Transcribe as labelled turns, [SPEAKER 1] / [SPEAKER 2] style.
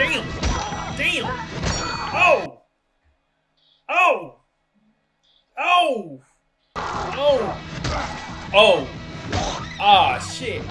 [SPEAKER 1] Damn! Damn! Oh! Oh! Oh! Oh! Oh! Ah, shit.